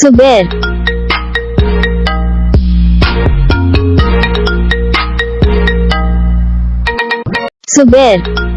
subir subir